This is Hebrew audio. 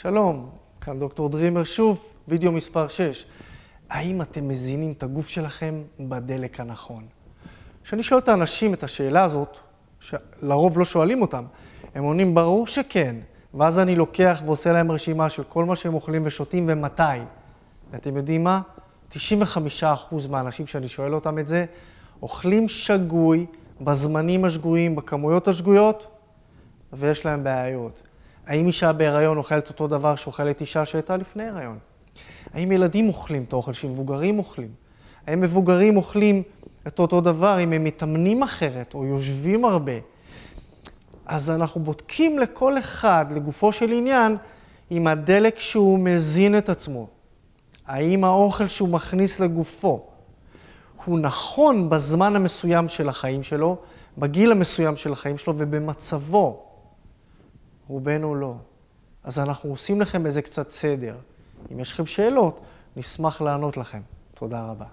שלום, כאן דוקטור דרימר שוב, וידאו מספר 6. האם אתם מזינים את הגוף שלכם בדלק הנכון? כשאני שואל את האנשים את השאלה הזאת, שלרוב לא שואלים אותם, הם עונים ברור שכן, ואז אני לוקח ועושה להם רשימה של כל מה שהם אוכלים ושותים ומתי. ואתם יודעים מה? 95% מהאנשים שאני שואל אותם את זה, אוכלים שגוי, בזמנים השגויים, בכמויות השגויות, ויש להם בעיות. האם אישה בהיריון אוכלת אותו דבר שאוכלת אישה שהייתה לפני הריון? האם ילדים אוכלים את האוכל שמבוגרים אוכלים? האם מבוגרים אוכלים את אותו דבר אם הם מתאמנים אחרת או יושבים הרבה? אז אנחנו בודקים לכל אחד, לגופו של עניין, עם הדלק שהוא מזין את עצמו. האם האוכל שהוא מכניס לגופו הוא נכון בזמן המסוים של החיים שלו, בגיל המסוים של החיים שלו ובמצבו. רובנו לא. אז אנחנו עושים לכם איזה קצת סדר. אם יש לכם שאלות, נשמח לענות לכם. תודה רבה.